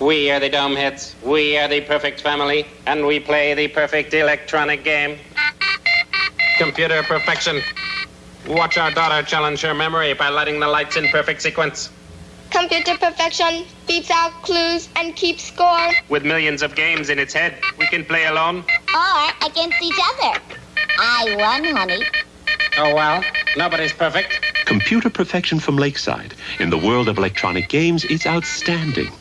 We are the Dome Hits. We are the perfect family, and we play the perfect electronic game. Computer perfection. Watch our daughter challenge her memory by lighting the lights in perfect sequence. Computer perfection beats out clues and keeps score. With millions of games in its head, we can play alone. Or against each other. I won, honey. Oh well, nobody's perfect. Computer perfection from Lakeside. In the world of electronic games, it's outstanding.